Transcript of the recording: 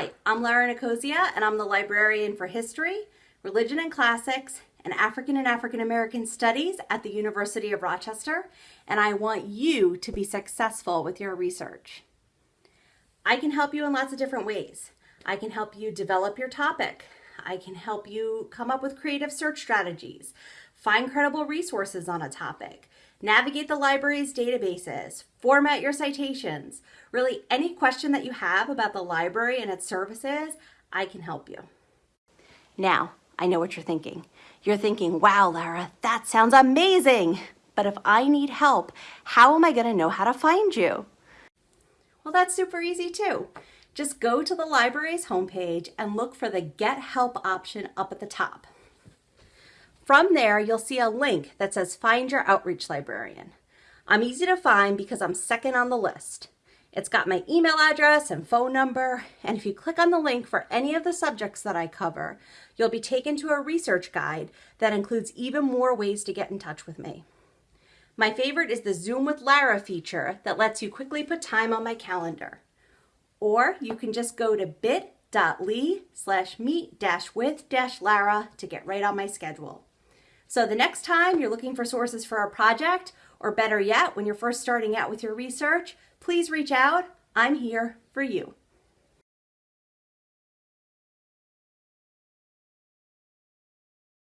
Hi, I'm Lara Nicosia, and I'm the librarian for History, Religion and Classics, and African and African American Studies at the University of Rochester, and I want you to be successful with your research. I can help you in lots of different ways. I can help you develop your topic. I can help you come up with creative search strategies, find credible resources on a topic, navigate the library's databases, format your citations. Really, any question that you have about the library and its services, I can help you. Now, I know what you're thinking. You're thinking, wow, Lara, that sounds amazing. But if I need help, how am I going to know how to find you? Well, that's super easy too. Just go to the library's homepage and look for the Get Help option up at the top. From there, you'll see a link that says Find Your Outreach Librarian. I'm easy to find because I'm second on the list. It's got my email address and phone number, and if you click on the link for any of the subjects that I cover, you'll be taken to a research guide that includes even more ways to get in touch with me. My favorite is the Zoom with Lara feature that lets you quickly put time on my calendar. Or you can just go to bit.ly slash meet dash with dash Lara to get right on my schedule. So the next time you're looking for sources for a project, or better yet, when you're first starting out with your research, please reach out. I'm here for you.